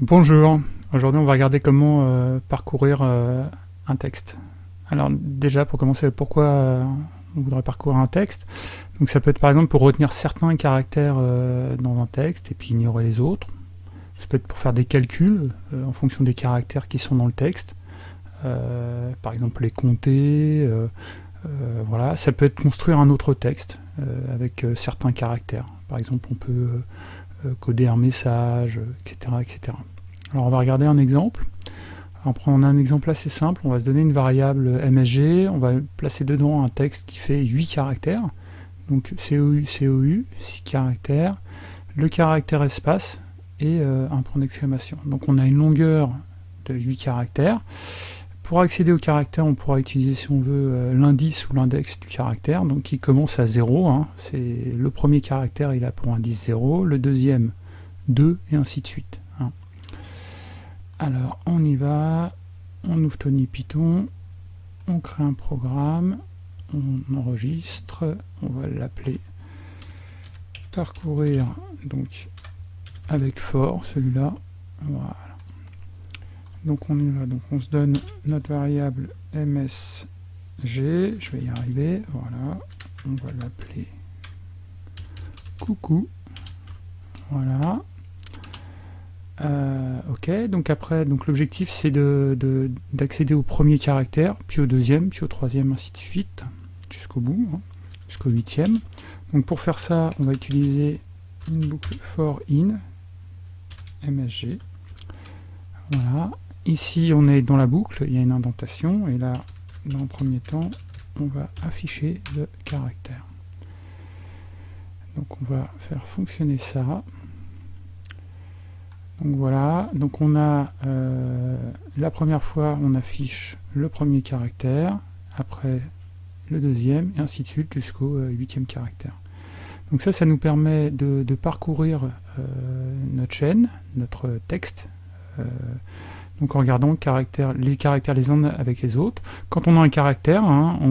Bonjour, aujourd'hui on va regarder comment euh, parcourir euh, un texte. Alors déjà pour commencer, pourquoi euh, on voudrait parcourir un texte? Donc ça peut être par exemple pour retenir certains caractères dans un texte et puis ignorer les autres. Ça peut être pour faire des calculs en fonction des caractères qui sont dans le texte. par exemple les compter, voilà. Ça peut être construire un autre texte avec certains caractères. Par exemple on peut coder un message, etc., etc. Alors on va regarder un exemple. On prend un exemple assez simple, on va se donner une variable MSG, on va placer dedans un texte qui fait 8 caractères, donc COU, COU, 6 caractères, le caractère espace et euh, un point d'exclamation. Donc on a une longueur de 8 caractères, pour accéder au caractère, on pourra utiliser, si on veut, euh, l'indice ou l'index du caractère, donc qui commence à 0. Hein. C'est le premier caractère, il a pour indice 0, le deuxième 2, et ainsi de suite. Hein. Alors, on y va, on ouvre Tony Python, on crée un programme, on enregistre, on va l'appeler parcourir, donc avec for, celui-là, voilà. Donc on va, donc on se donne notre variable msg, je vais y arriver, voilà, on va l'appeler coucou, voilà. Euh, ok, donc après, donc l'objectif c'est d'accéder au premier caractère, puis au deuxième, puis au troisième, ainsi de suite, jusqu'au bout, hein, jusqu'au huitième. Donc pour faire ça, on va utiliser une boucle for in, msg, voilà, Ici, on est dans la boucle, il y a une indentation, et là, dans le premier temps, on va afficher le caractère. Donc on va faire fonctionner ça. Donc voilà, donc on a euh, la première fois on affiche le premier caractère, après le deuxième, et ainsi de suite jusqu'au euh, huitième caractère. Donc ça, ça nous permet de, parcourir euh, notre chaîne, notre texte, donc en regardant les caractères les uns avec les autres. Quand on a un caractère, hein, on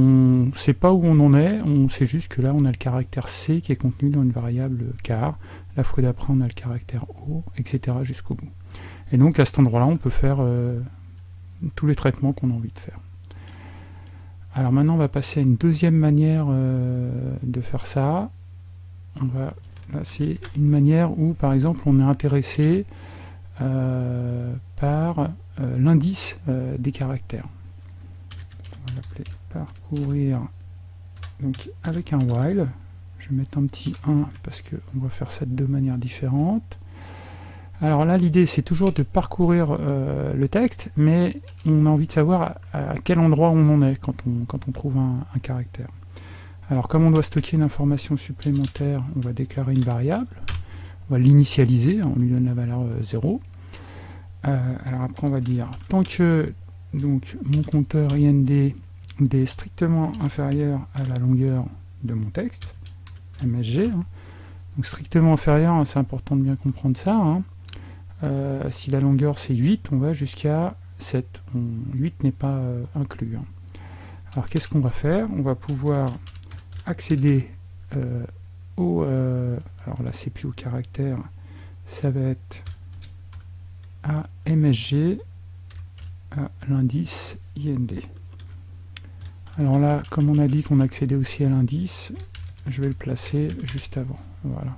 ne sait pas où on en est, on sait juste que là on a le caractère C qui est contenu dans une variable car, la fois d'après on a le caractère O, etc. jusqu'au bout. Et donc à cet endroit-là on peut faire euh, tous les traitements qu'on a envie de faire. Alors maintenant on va passer à une deuxième manière euh, de faire ça. Là c'est une manière où par exemple on est intéressé par euh, l'indice euh, des caractères. On va l'appeler parcourir donc avec un while. Je vais mettre un petit 1 parce qu'on va faire ça de deux manières différentes. Alors là, l'idée, c'est toujours de parcourir le texte, mais on a envie de savoir à, quel endroit on en est quand on, quand on trouve un, un, caractère. Alors, comme on doit stocker une information supplémentaire, on va déclarer une variable on va l'initialiser, on lui donne la valeur 0. Euh, euh, alors après on va dire, tant que donc, mon compteur IND est strictement inférieur à la longueur de mon texte, MSG, hein, donc strictement inférieur, hein, c'est important de bien comprendre ça, hein. euh, si la longueur c'est 8, on va jusqu'à 7, 8 n'est pas inclus. Alors qu'est-ce qu'on va faire? On va pouvoir accéder au, alors là c'est plus au caractère, ça va être à MSG à l'indice IND. Alors là, comme on a dit qu'on accédait aussi à l'indice, je vais le placer juste avant. Voilà.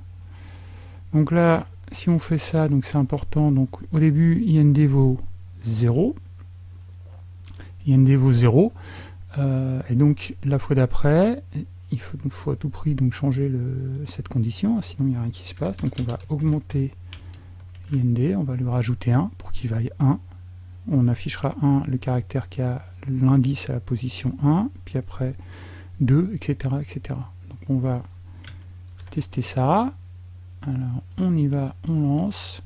Donc là, si on fait ça, donc c'est important. Donc au début, IND vaut 0. IND vaut 0. Euh, et donc la fois d'après, il faut, à tout prix changer cette condition, sinon il n'y a rien qui se passe. Donc on va augmenter IND, on va lui rajouter 1 pour qu'il vaille 1. On affichera 1, le caractère qui a l'indice à la position 1, puis après 2, etc. etc. Donc on va tester ça. Alors on y va, on lance.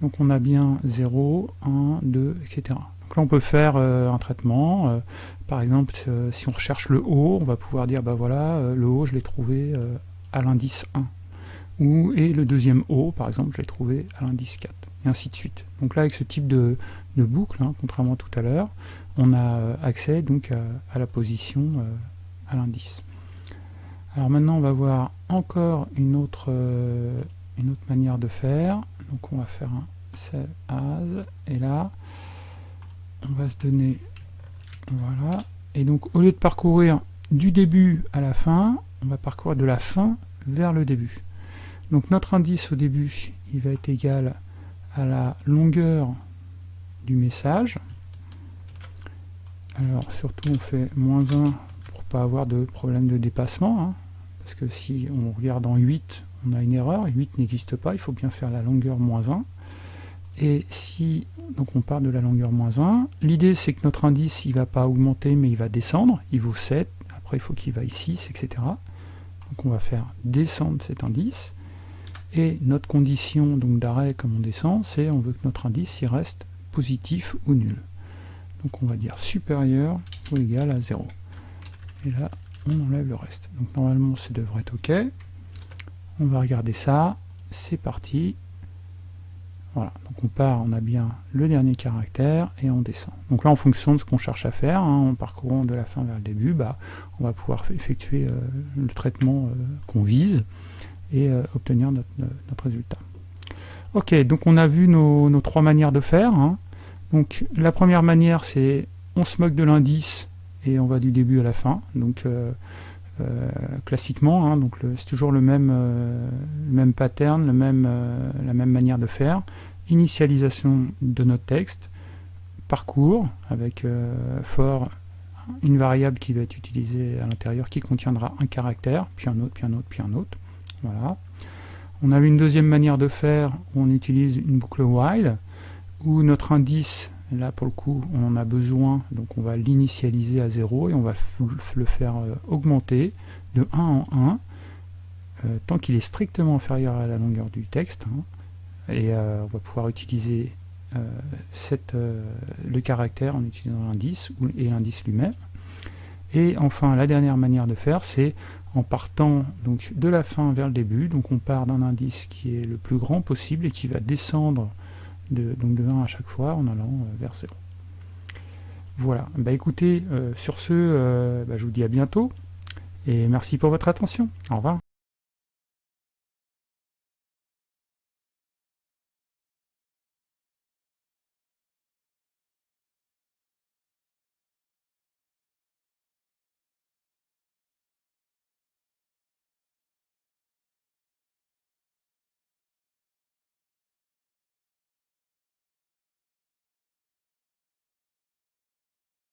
Donc on a bien 0, 1, 2, etc. Donc là on peut faire euh, un traitement. Euh, par exemple, euh, si on recherche le haut, on va pouvoir dire, bah voilà, le haut je l'ai trouvé à l'indice 1 ou, et le deuxième O, par exemple, je l'ai trouvé à l'indice 4, et ainsi de suite. Donc là, avec ce type de, boucle, hein, contrairement à tout à l'heure, on a accès donc à, la position à l'indice. Alors maintenant, on va voir encore une autre, une autre manière de faire. Donc on va faire un save as, et là, on va se donner, voilà, et donc au lieu de parcourir du début à la fin, on va parcourir de la fin vers le début. Donc notre indice au début, il va être égal à la longueur du message. Alors surtout on fait moins 1 pour pas avoir de problème de dépassement, hein. parce que si on regarde en 8, on a une erreur, 8 n'existe pas, il faut bien faire la longueur moins 1. Et si donc on part de la longueur moins 1, l'idée c'est que notre indice il va pas augmenter mais il va descendre, il vaut 7, après il faut qu'il vaille 6, etc. Donc on va faire descendre cet indice, et notre condition d'arrêt comme on descend, c'est on veut que notre indice il reste positif ou nul. Donc on va dire supérieur ou égal à 0. Et là, on enlève le reste. Donc normalement, ça devrait être OK. On va regarder ça. C'est parti. Donc on part, on a bien le dernier caractère et on descend. Donc là, en fonction de ce qu'on cherche à faire, hein, en parcourant de la fin vers le début, bah, on va pouvoir effectuer euh, le traitement euh, qu'on vise et euh, obtenir notre, résultat. Ok, donc on a vu nos, trois manières de faire. Hein. Donc la première manière, c'est on se moque de l'indice et on va du début à la fin. Classiquement, hein, donc c'est toujours le même, euh, pattern, le même, euh, la même manière de faire. Initialisation de notre texte, parcours avec for une variable qui va être utilisée à l'intérieur qui contiendra un caractère, puis un autre, puis un autre, puis un autre. Voilà. On a une deuxième manière de faire où on utilise une boucle while, où notre indice Là, pour le coup, on a besoin, donc on va l'initialiser à 0 et on va le faire euh, augmenter de 1 en 1 euh, tant qu'il est strictement inférieur à la longueur du texte. Hein. et euh, on va pouvoir utiliser le caractère en utilisant l'indice et l'indice lui-même. Et enfin, la dernière manière de faire, c'est en partant de la fin vers le début. Donc on part d'un indice qui est le plus grand possible et qui va descendre donc de 1 à chaque fois en allant euh, vers 0. Voilà, bah écoutez, euh, sur ce, euh, bah, je vous dis à bientôt, et merci pour votre attention. Au revoir.